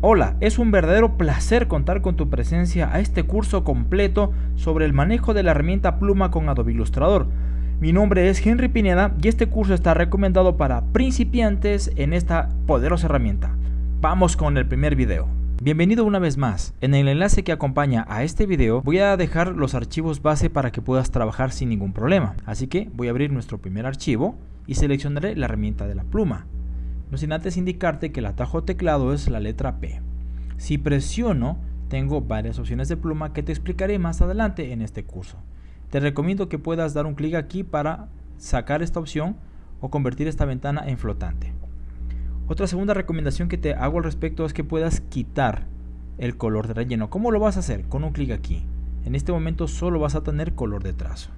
Hola, es un verdadero placer contar con tu presencia a este curso completo sobre el manejo de la herramienta pluma con Adobe Illustrator. Mi nombre es Henry Pineda y este curso está recomendado para principiantes en esta poderosa herramienta. Vamos con el primer video. Bienvenido una vez más. En el enlace que acompaña a este video voy a dejar los archivos base para que puedas trabajar sin ningún problema. Así que voy a abrir nuestro primer archivo y seleccionaré la herramienta de la pluma no sin antes indicarte que el atajo teclado es la letra P. Si presiono, tengo varias opciones de pluma que te explicaré más adelante en este curso. Te recomiendo que puedas dar un clic aquí para sacar esta opción o convertir esta ventana en flotante. Otra segunda recomendación que te hago al respecto es que puedas quitar el color de relleno. ¿Cómo lo vas a hacer? Con un clic aquí. En este momento solo vas a tener color de trazo.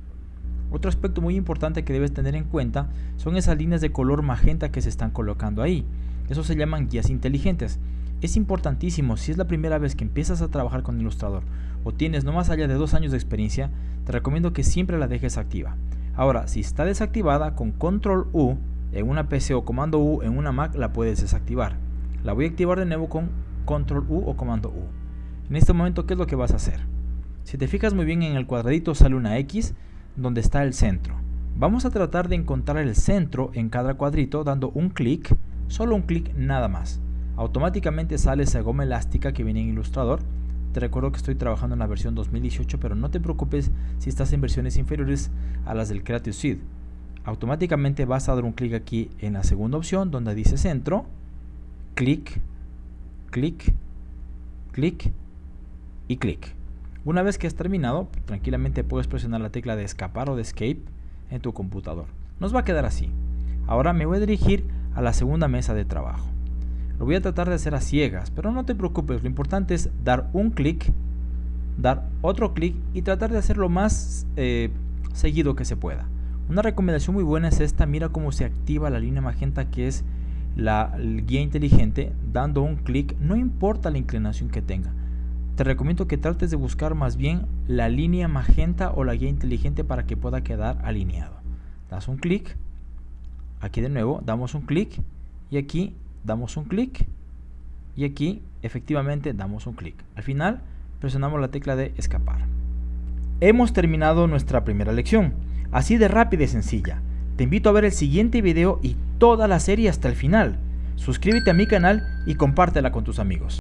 Otro aspecto muy importante que debes tener en cuenta son esas líneas de color magenta que se están colocando ahí. Eso se llaman guías inteligentes. Es importantísimo si es la primera vez que empiezas a trabajar con Illustrator o tienes no más allá de dos años de experiencia, te recomiendo que siempre la dejes activa. Ahora, si está desactivada, con Control U en una PC o Comando U en una Mac la puedes desactivar. La voy a activar de nuevo con Control U o Comando U. En este momento, ¿qué es lo que vas a hacer? Si te fijas muy bien en el cuadradito sale una X, donde está el centro. Vamos a tratar de encontrar el centro en cada cuadrito dando un clic, solo un clic nada más. Automáticamente sale esa goma elástica que viene en Illustrator. Te recuerdo que estoy trabajando en la versión 2018, pero no te preocupes si estás en versiones inferiores a las del Creative Suite. Automáticamente vas a dar un clic aquí en la segunda opción donde dice centro, clic, clic, clic y clic. Una vez que has terminado, tranquilamente puedes presionar la tecla de escapar o de escape en tu computador. Nos va a quedar así. Ahora me voy a dirigir a la segunda mesa de trabajo. Lo voy a tratar de hacer a ciegas, pero no te preocupes, lo importante es dar un clic, dar otro clic y tratar de hacerlo más eh, seguido que se pueda. Una recomendación muy buena es esta, mira cómo se activa la línea magenta que es la guía inteligente, dando un clic, no importa la inclinación que tenga te recomiendo que trates de buscar más bien la línea magenta o la guía inteligente para que pueda quedar alineado. Das un clic, aquí de nuevo damos un clic y aquí damos un clic y aquí efectivamente damos un clic. Al final presionamos la tecla de escapar. Hemos terminado nuestra primera lección, así de rápida y sencilla. Te invito a ver el siguiente video y toda la serie hasta el final. Suscríbete a mi canal y compártela con tus amigos.